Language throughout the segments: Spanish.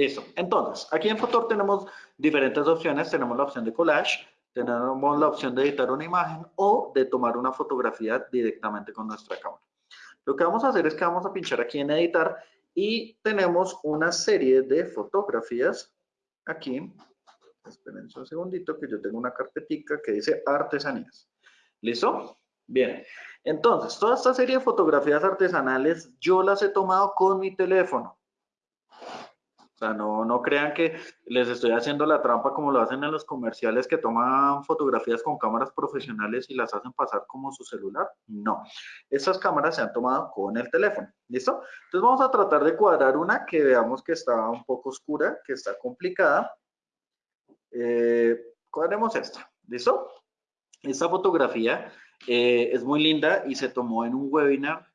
Listo. Entonces, aquí en Fotor tenemos diferentes opciones. Tenemos la opción de collage, tenemos la opción de editar una imagen o de tomar una fotografía directamente con nuestra cámara. Lo que vamos a hacer es que vamos a pinchar aquí en editar y tenemos una serie de fotografías aquí. Esperen un segundito que yo tengo una carpetica que dice artesanías. ¿Listo? Bien. Entonces, toda esta serie de fotografías artesanales yo las he tomado con mi teléfono. O sea, no, no crean que les estoy haciendo la trampa como lo hacen en los comerciales que toman fotografías con cámaras profesionales y las hacen pasar como su celular. No, estas cámaras se han tomado con el teléfono. ¿Listo? Entonces vamos a tratar de cuadrar una que veamos que está un poco oscura, que está complicada. Eh, cuadremos esta. ¿Listo? Esta fotografía eh, es muy linda y se tomó en un webinar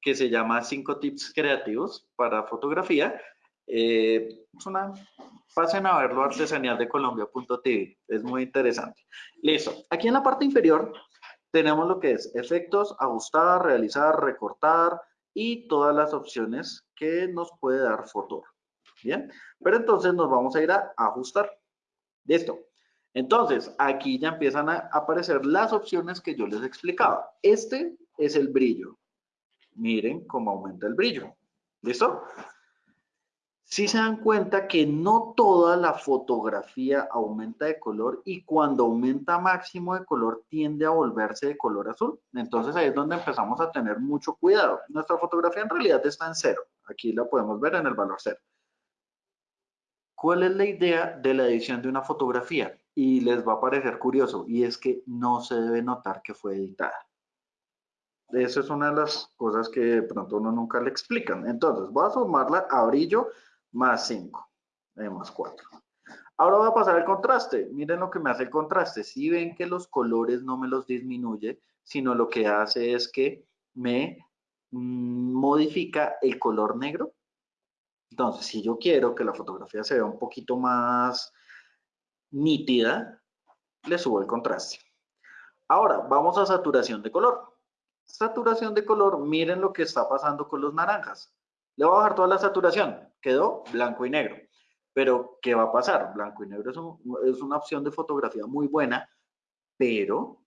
que se llama 5 tips creativos para fotografía eh, pasen a verlo artesanal de colombia.tv, es muy interesante. Listo, aquí en la parte inferior tenemos lo que es efectos, ajustar, realizar, recortar y todas las opciones que nos puede dar Fotor. Bien, pero entonces nos vamos a ir a ajustar. Listo. Entonces, aquí ya empiezan a aparecer las opciones que yo les explicaba. Este es el brillo. Miren cómo aumenta el brillo. ¿Listo? Si se dan cuenta que no toda la fotografía aumenta de color y cuando aumenta máximo de color tiende a volverse de color azul. Entonces ahí es donde empezamos a tener mucho cuidado. Nuestra fotografía en realidad está en cero. Aquí la podemos ver en el valor cero. ¿Cuál es la idea de la edición de una fotografía? Y les va a parecer curioso, y es que no se debe notar que fue editada. Eso es una de las cosas que de pronto uno nunca le explican. Entonces, voy a sumarla a brillo más 5, eh, más 4. Ahora va a pasar el contraste. Miren lo que me hace el contraste. Si ven que los colores no me los disminuye, sino lo que hace es que me mm, modifica el color negro. Entonces, si yo quiero que la fotografía se vea un poquito más nítida, le subo el contraste. Ahora, vamos a saturación de color. Saturación de color, miren lo que está pasando con los naranjas. Le voy a bajar toda la saturación, quedó blanco y negro. Pero, ¿qué va a pasar? Blanco y negro es, una opción de fotografía muy buena, pero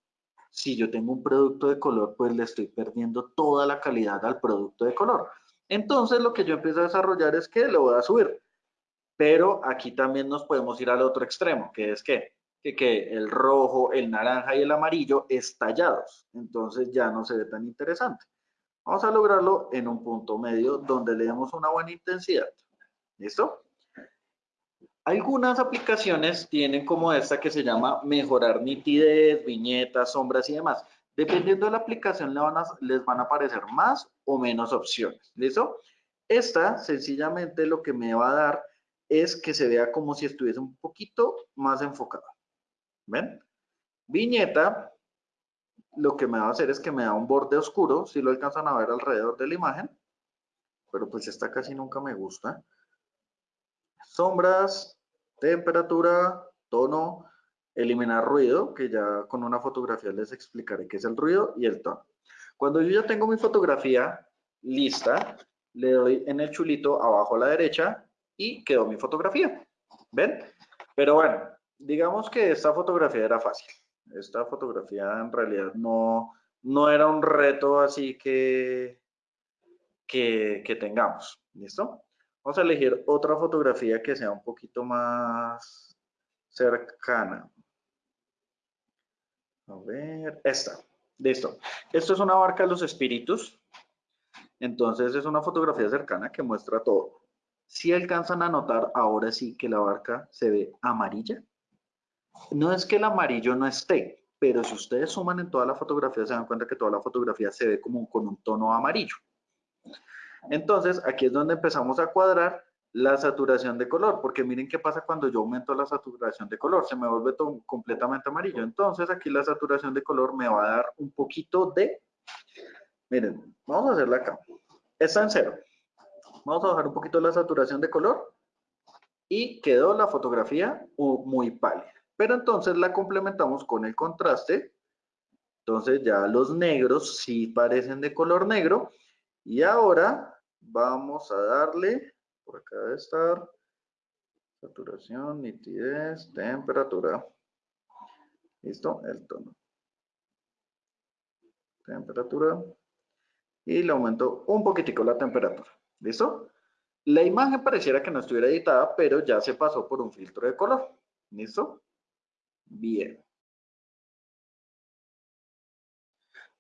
si yo tengo un producto de color, pues le estoy perdiendo toda la calidad al producto de color. Entonces, lo que yo empiezo a desarrollar es que lo voy a subir. Pero aquí también nos podemos ir al otro extremo, que es que, que, que el rojo, el naranja y el amarillo estallados. Entonces ya no se ve tan interesante. Vamos a lograrlo en un punto medio donde le demos una buena intensidad. ¿Listo? Algunas aplicaciones tienen como esta que se llama mejorar nitidez, viñetas, sombras y demás. Dependiendo de la aplicación les van a aparecer más o menos opciones. ¿Listo? Esta sencillamente lo que me va a dar es que se vea como si estuviese un poquito más enfocado. ¿Ven? Viñeta, lo que me va a hacer es que me da un borde oscuro, si lo alcanzan a ver alrededor de la imagen, pero pues esta casi nunca me gusta. Sombras, temperatura, tono, eliminar ruido, que ya con una fotografía les explicaré qué es el ruido y el tono. Cuando yo ya tengo mi fotografía lista, le doy en el chulito abajo a la derecha y quedó mi fotografía. ¿Ven? Pero bueno, digamos que esta fotografía era fácil. Esta fotografía en realidad no, no era un reto así que, que, que tengamos. ¿Listo? Vamos a elegir otra fotografía que sea un poquito más cercana. A ver, esta. Listo. Esto es una barca de los espíritus. Entonces es una fotografía cercana que muestra todo. Si alcanzan a notar ahora sí que la barca se ve amarilla. No es que el amarillo no esté, pero si ustedes suman en toda la fotografía, se dan cuenta que toda la fotografía se ve como con un tono amarillo. Entonces, aquí es donde empezamos a cuadrar la saturación de color, porque miren qué pasa cuando yo aumento la saturación de color, se me vuelve completamente amarillo. Entonces, aquí la saturación de color me va a dar un poquito de, miren, vamos a hacerla acá, está en cero. Vamos a bajar un poquito la saturación de color y quedó la fotografía muy pálida. Pero entonces la complementamos con el contraste. Entonces ya los negros sí parecen de color negro. Y ahora vamos a darle, por acá debe estar, Saturación, nitidez, temperatura. ¿Listo? El tono. Temperatura. Y le aumento un poquitico la temperatura. ¿Listo? La imagen pareciera que no estuviera editada, pero ya se pasó por un filtro de color. ¿Listo? Bien.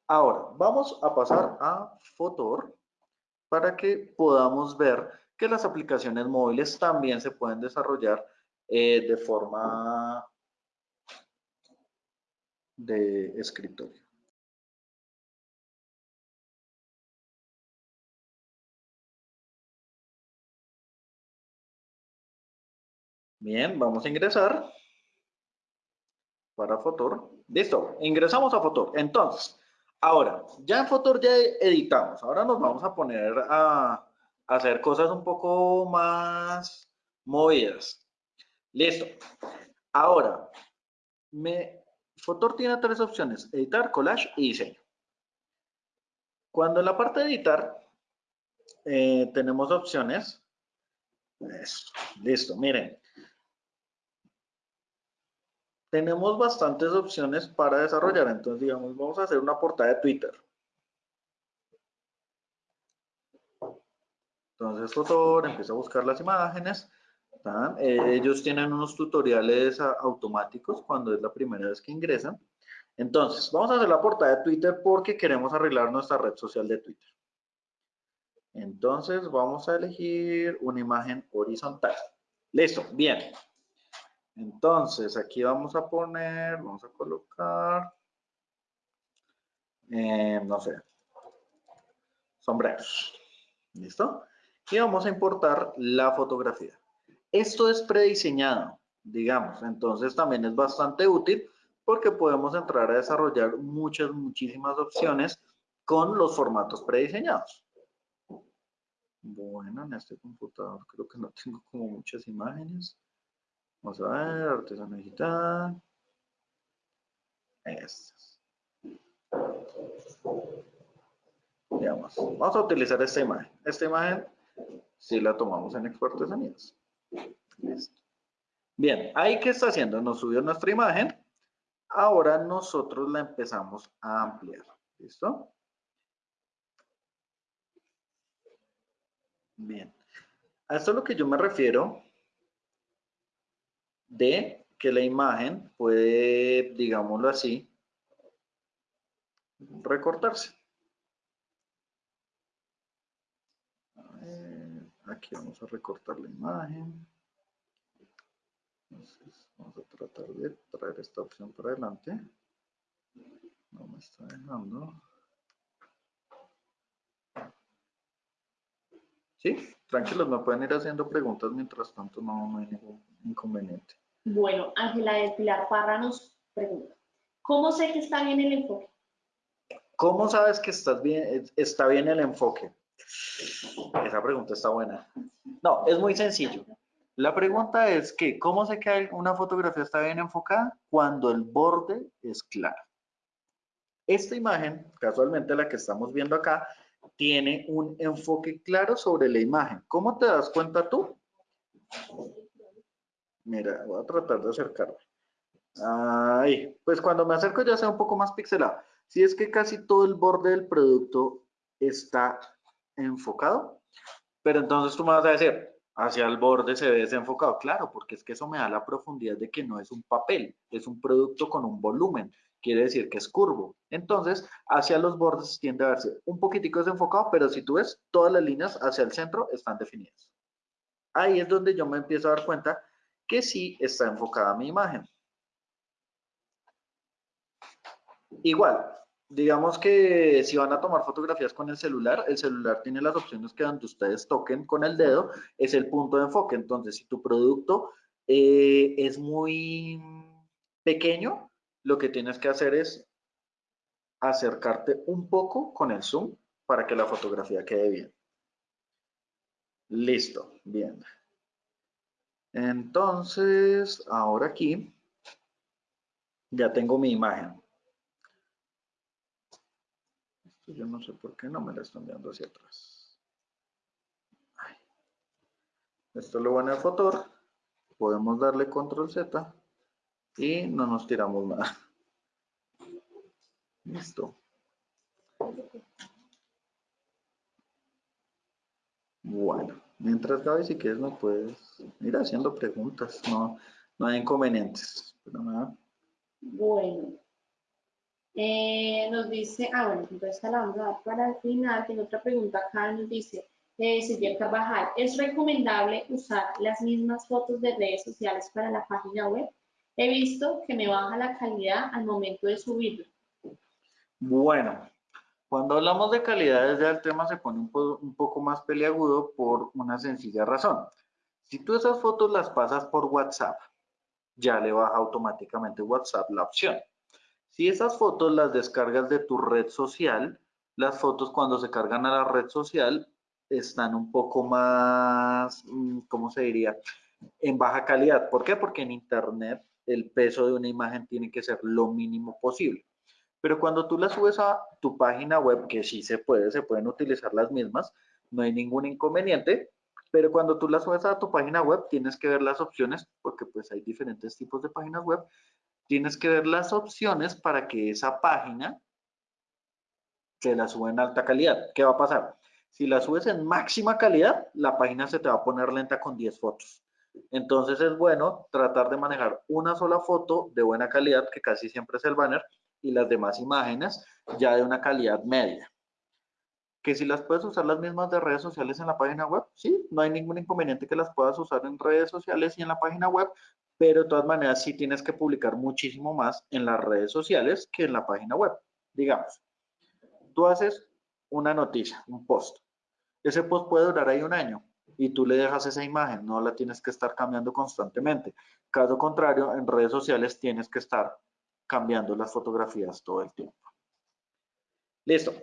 Ahora, vamos a pasar a Fotor para que podamos ver que las aplicaciones móviles también se pueden desarrollar eh, de forma de escritorio. Bien, vamos a ingresar para Fotor. Listo, ingresamos a Fotor. Entonces, ahora, ya en Fotor ya editamos. Ahora nos vamos a poner a, hacer cosas un poco más movidas. Listo. Ahora, me, Fotor tiene tres opciones, editar, collage y diseño. Cuando en la parte de editar eh, tenemos opciones, listo, miren, tenemos bastantes opciones para desarrollar. Entonces, digamos, vamos a hacer una portada de Twitter. Entonces, Fotor empieza a buscar las imágenes. Eh, ellos tienen unos tutoriales automáticos cuando es la primera vez que ingresan. Entonces, vamos a hacer la portada de Twitter porque queremos arreglar nuestra red social de Twitter. Entonces, vamos a elegir una imagen horizontal. Listo, bien. Entonces, aquí vamos a poner, vamos a colocar, eh, no sé, sombreros. ¿Listo? Y vamos a importar la fotografía. Esto es prediseñado, digamos, entonces también es bastante útil porque podemos entrar a desarrollar muchas, muchísimas opciones con los formatos prediseñados. Bueno, en este computador creo que no tengo como muchas imágenes. Vamos a ver, artesano digital. Estas. Digamos, vamos a utilizar esta imagen. Esta imagen, si la tomamos en Expo. Listo. Bien, ahí que está haciendo, nos subió nuestra imagen. Ahora nosotros la empezamos a ampliar. ¿Listo? Bien. A esto es lo que yo me refiero de que la imagen puede, digámoslo así, recortarse. aquí vamos a recortar la imagen. Entonces, vamos a tratar de traer esta opción para adelante. No me está dejando. Sí, tranquilos, me pueden ir haciendo preguntas mientras tanto, no, no hay ningún inconveniente. Bueno, Ángela de Pilar Parra nos pregunta, ¿cómo sé que está bien el enfoque? ¿Cómo sabes que estás bien, está bien el enfoque? Esa pregunta está buena. No, es muy sencillo. La pregunta es que, ¿cómo sé que una fotografía está bien enfocada? Cuando el borde es claro. Esta imagen, casualmente la que estamos viendo acá, tiene un enfoque claro sobre la imagen. ¿Cómo te das cuenta tú? Mira, voy a tratar de acercarme. Ahí, pues cuando me acerco ya sea un poco más pixelado. Si es que casi todo el borde del producto está enfocado, pero entonces tú me vas a decir, hacia el borde se ve desenfocado. Claro, porque es que eso me da la profundidad de que no es un papel, es un producto con un volumen. Quiere decir que es curvo. Entonces, hacia los bordes tiende a verse un poquitico desenfocado, pero si tú ves, todas las líneas hacia el centro están definidas. Ahí es donde yo me empiezo a dar cuenta que sí está enfocada mi imagen. Igual, digamos que si van a tomar fotografías con el celular, el celular tiene las opciones que donde ustedes toquen con el dedo es el punto de enfoque. Entonces, si tu producto eh, es muy pequeño, lo que tienes que hacer es acercarte un poco con el zoom para que la fotografía quede bien. Listo, bien. Entonces, ahora aquí ya tengo mi imagen. Esto yo no sé por qué no me la están enviando hacia atrás. Esto lo bueno de Fotor podemos darle control Z y no nos tiramos nada. Listo. Bueno, mientras Gaby, si quieres me puedes ir haciendo preguntas, no, no hay inconvenientes. Pero nada. Bueno. Eh, nos dice, ah, bueno, entonces la vamos a dar para el final. Tiene otra pregunta acá, nos dice, eh, Silvia Carvajal, ¿es recomendable usar las mismas fotos de redes sociales para la página web? He visto que me baja la calidad al momento de subirlo. Bueno, cuando hablamos de calidad, ya el tema se pone un, un poco más peliagudo por una sencilla razón. Si tú esas fotos las pasas por WhatsApp, ya le baja automáticamente WhatsApp la opción. Si esas fotos las descargas de tu red social, las fotos cuando se cargan a la red social están un poco más, mm, ¿cómo se diría? En baja calidad. ¿Por qué? Porque en Internet el peso de una imagen tiene que ser lo mínimo posible. Pero cuando tú las subes a tu página web, que sí se puede, se pueden utilizar las mismas, no hay ningún inconveniente, pero cuando tú las subes a tu página web, tienes que ver las opciones, porque pues hay diferentes tipos de páginas web, tienes que ver las opciones para que esa página se la suba en alta calidad. ¿Qué va a pasar? Si la subes en máxima calidad, la página se te va a poner lenta con 10 fotos. Entonces es bueno tratar de manejar una sola foto de buena calidad, que casi siempre es el banner, y las demás imágenes ya de una calidad media. Que si las puedes usar las mismas de redes sociales en la página web, sí, no hay ningún inconveniente que las puedas usar en redes sociales y en la página web, pero de todas maneras sí tienes que publicar muchísimo más en las redes sociales que en la página web. Digamos, tú haces una noticia, un post. Ese post puede durar ahí un año y tú le dejas esa imagen, no la tienes que estar cambiando constantemente. Caso contrario, en redes sociales tienes que estar cambiando las fotografías todo el tiempo. Listo.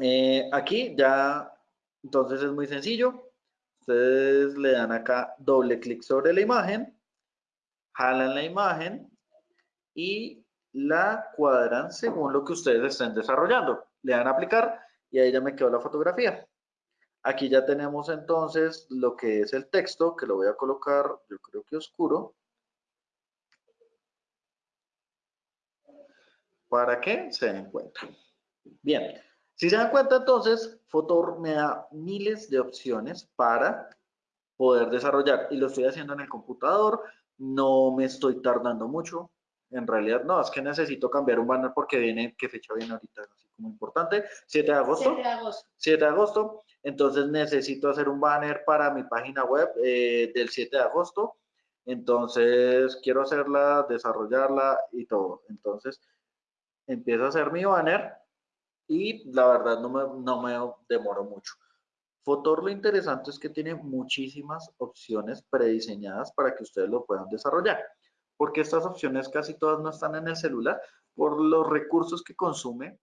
Eh, aquí ya, entonces es muy sencillo. Ustedes le dan acá doble clic sobre la imagen, jalan la imagen y la cuadran según lo que ustedes estén desarrollando. Le dan a aplicar y ahí ya me quedó la fotografía. Aquí ya tenemos entonces lo que es el texto, que lo voy a colocar, yo creo que oscuro. Para que se den cuenta. Bien, si se dan cuenta, entonces, Fotor me da miles de opciones para poder desarrollar. Y lo estoy haciendo en el computador, no me estoy tardando mucho. En realidad, no, es que necesito cambiar un banner porque viene, ¿qué fecha viene ahorita? Así como importante, 7 de agosto. 7 de agosto. 7 de agosto. Entonces necesito hacer un banner para mi página web eh, del 7 de agosto. Entonces quiero hacerla, desarrollarla y todo. Entonces empiezo a hacer mi banner y la verdad no me, no me demoro mucho. Fotor lo interesante es que tiene muchísimas opciones prediseñadas para que ustedes lo puedan desarrollar, porque estas opciones casi todas no están en el celular por los recursos que consume